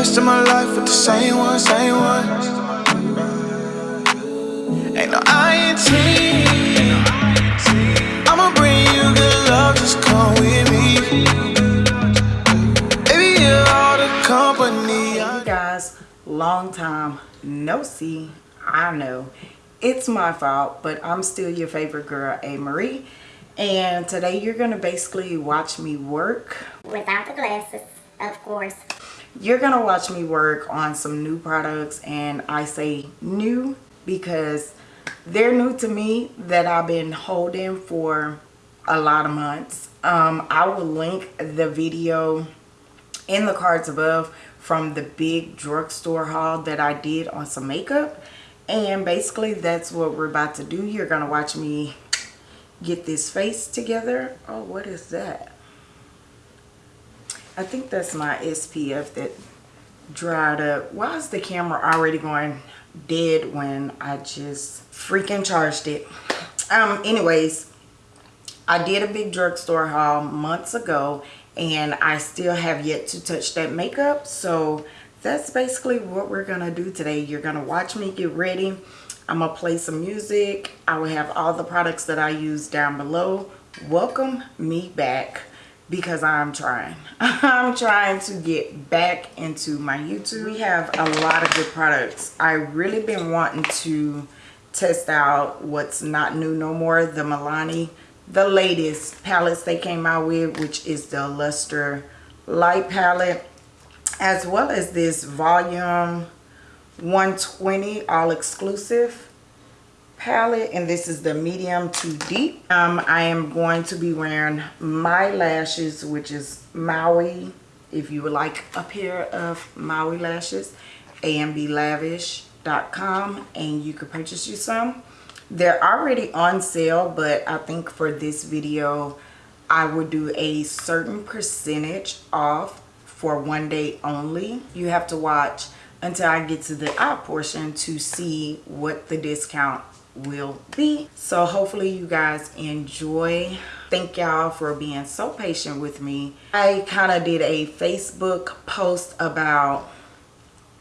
rest of my life with the same one, same one. Ain't no INT. I'ma bring you good love, just come with me. Baby, you're all the company. Hey guys, long time no see. I know it's my fault, but I'm still your favorite girl, A. Marie. And today you're gonna basically watch me work. Without the glasses, of course. You're gonna watch me work on some new products and I say new because they're new to me that I've been holding for a lot of months. Um, I will link the video in the cards above from the big drugstore haul that I did on some makeup. And basically that's what we're about to do. You're gonna watch me get this face together. Oh, what is that? I think that's my SPF that dried up. Why is the camera already going dead when I just freaking charged it? Um, anyways, I did a big drugstore haul months ago and I still have yet to touch that makeup. So that's basically what we're gonna do today. You're gonna watch me get ready I'm gonna play some music. I will have all the products that I use down below. Welcome me back because I'm trying. I'm trying to get back into my YouTube. We have a lot of good products. I really been wanting to test out what's not new no more. The Milani, the latest palettes they came out with, which is the Luster Light palette, as well as this volume 120 all exclusive palette and this is the medium to deep. Um i am going to be wearing my lashes which is maui if you would like a pair of maui lashes amblavish.com and you could purchase you some. They're already on sale but i think for this video i would do a certain percentage off for one day only. You have to watch until I get to the out portion to see what the discount will be. So hopefully you guys enjoy. Thank y'all for being so patient with me. I kind of did a Facebook post about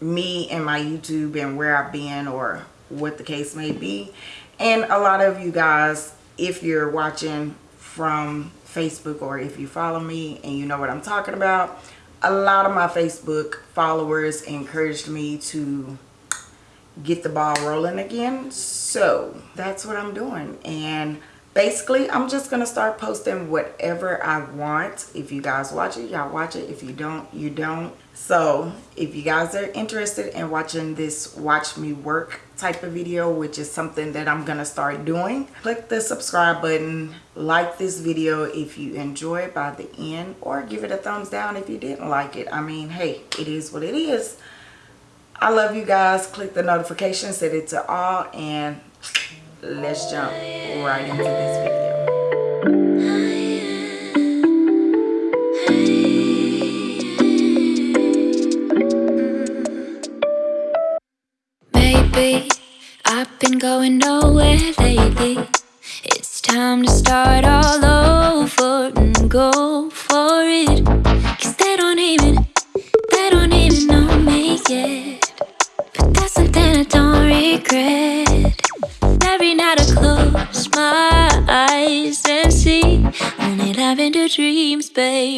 me and my YouTube and where I've been or what the case may be. And a lot of you guys, if you're watching from Facebook or if you follow me and you know what I'm talking about, a lot of my Facebook followers encouraged me to get the ball rolling again. So that's what I'm doing. And basically, I'm just going to start posting whatever I want. If you guys watch it, y'all watch it. If you don't, you don't. So if you guys are interested in watching this watch me work type of video, which is something that I'm going to start doing, click the subscribe button, like this video if you enjoy it by the end, or give it a thumbs down if you didn't like it. I mean, hey, it is what it is. I love you guys. Click the notification, set it to all, and let's jump right into this video. Maybe I've been going nowhere lately. It's time to start all over and go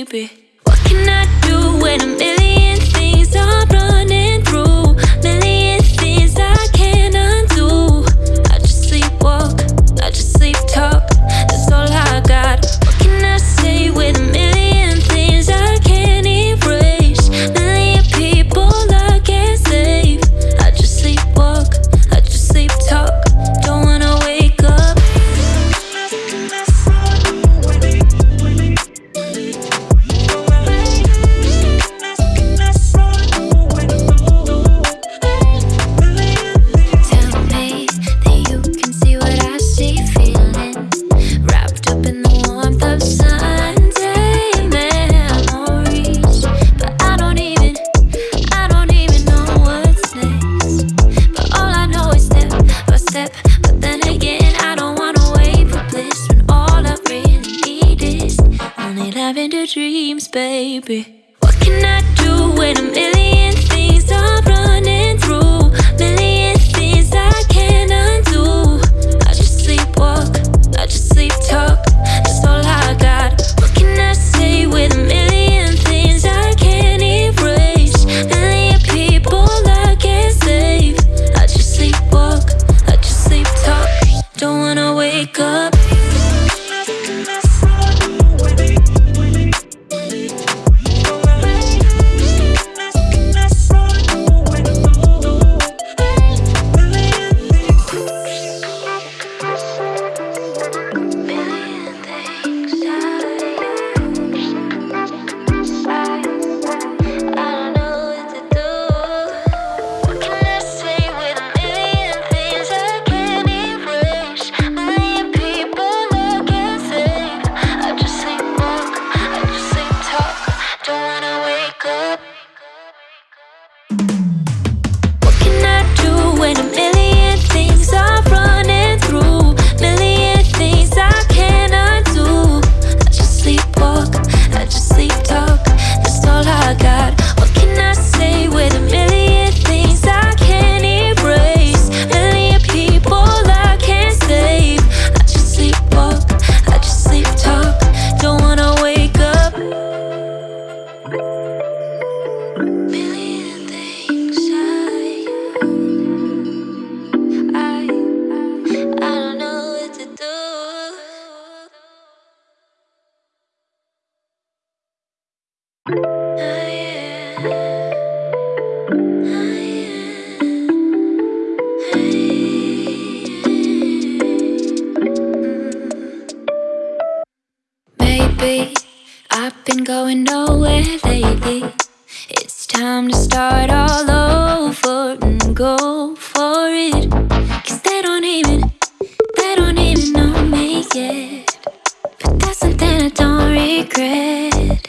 baby. Baby. Billy. secret.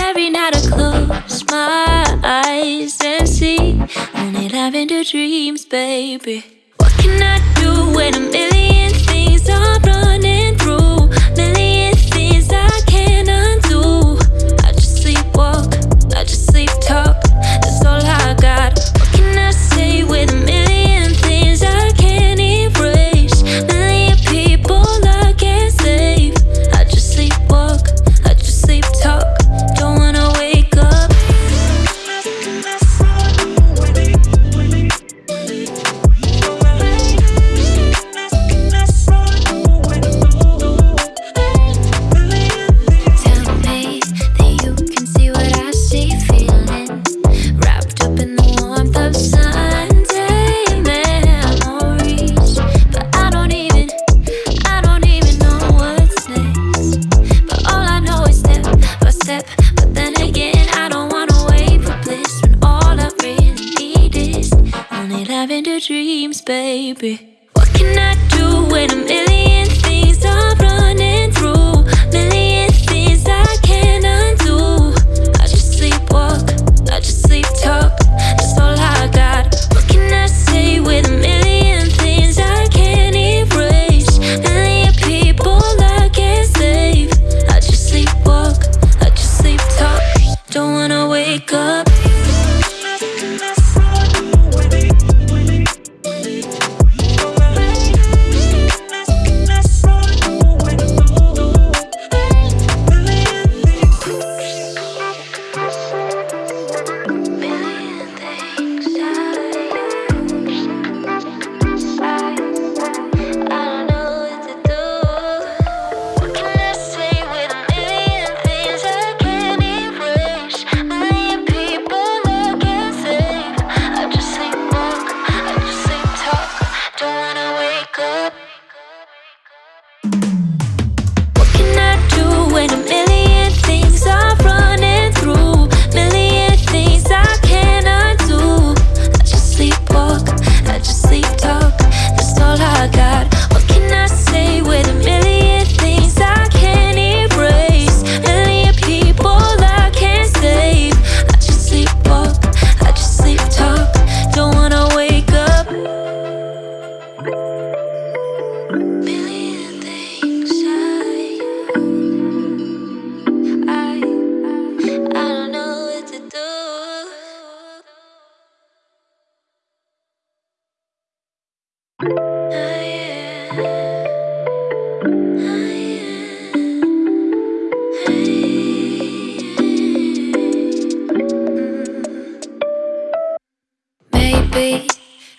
Every night I close my eyes and see only lavender dreams, baby. What can I do when a million things are? baby.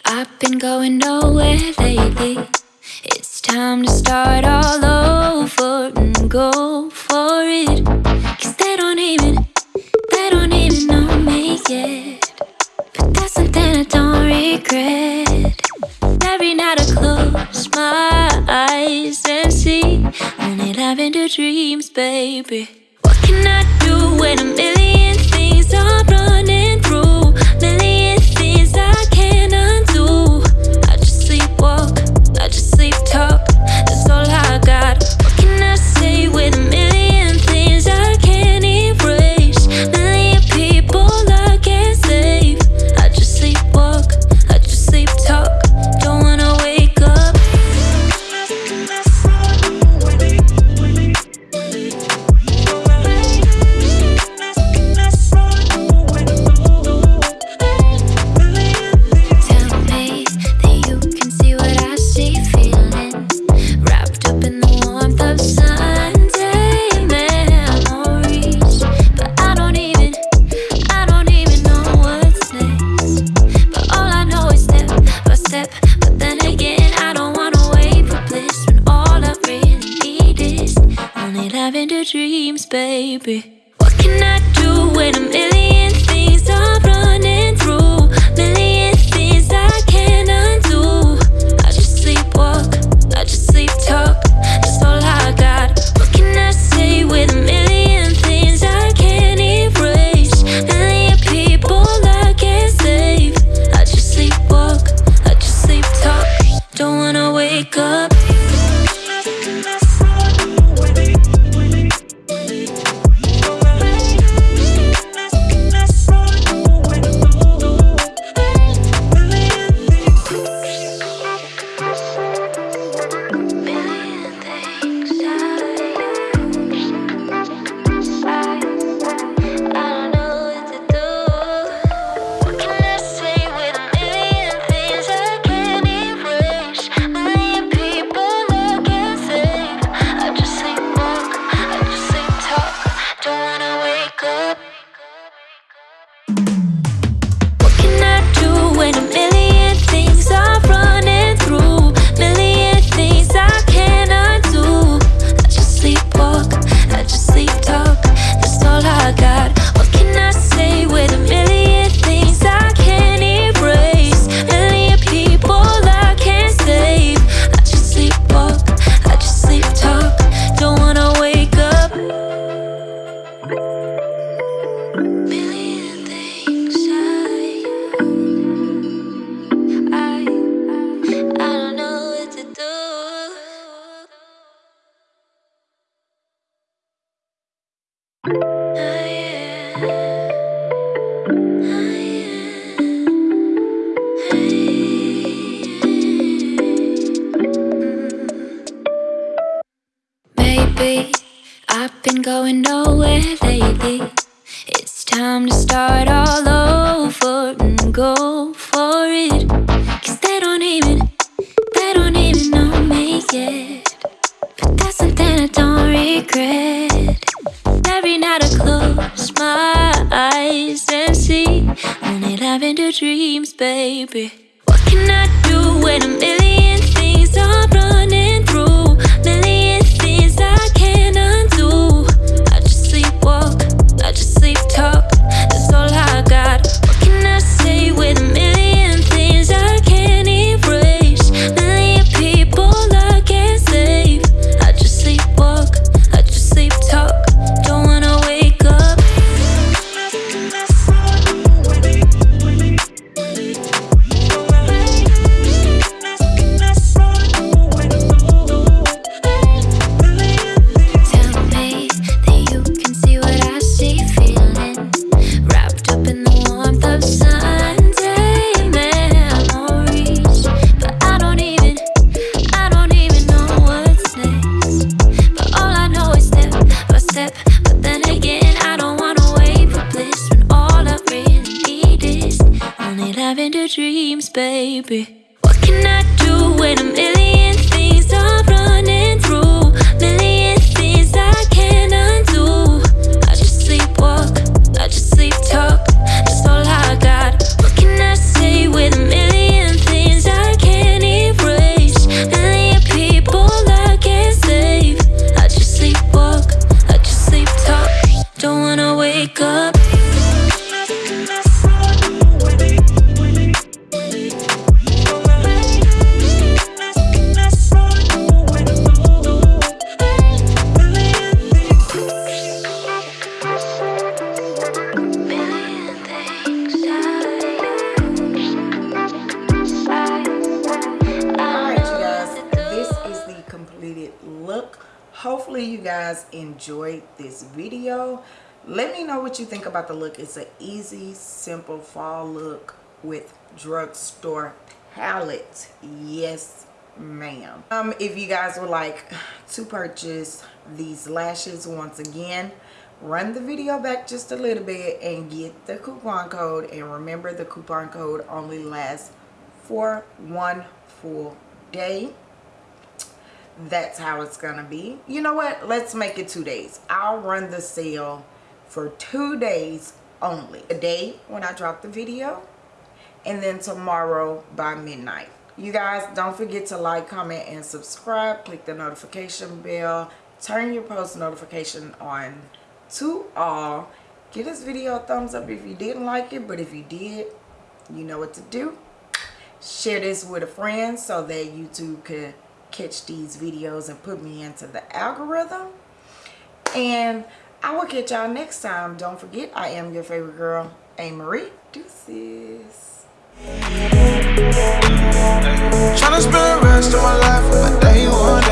I've been going nowhere lately. It's time to start all over and go for it. Cause they don't even, they don't even know me yet. But that's something I don't regret. Every night I close my eyes and see Only lavender dreams, baby. What can I do when a million things are running through? Million be. I've been going nowhere lately. It's time to start all over and go for it. Cause they don't even, they don't even know me yet. But that's something I don't regret. Every night I close my eyes and see only lavender dreams, baby. What can I do when a million things are broken? Hopefully you guys enjoyed this video. Let me know what you think about the look. It's an easy, simple fall look with drugstore palette. Yes, ma'am. Um, if you guys would like to purchase these lashes once again, run the video back just a little bit and get the coupon code. And remember the coupon code only lasts for one full day that's how it's gonna be. You know what? Let's make it two days. I'll run the sale for two days only. A day when i drop the video and then tomorrow by midnight. You guys don't forget to like comment and subscribe. Click the notification bell. Turn your post notification on to all. Give this video a thumbs up if you didn't like it but if you did you know what to do. Share this with a friend so that YouTube could catch these videos and put me into the algorithm. And i will catch y'all next time. Don't forget i am your favorite girl a marie deuces. Trying to spend the rest of my life with my day one.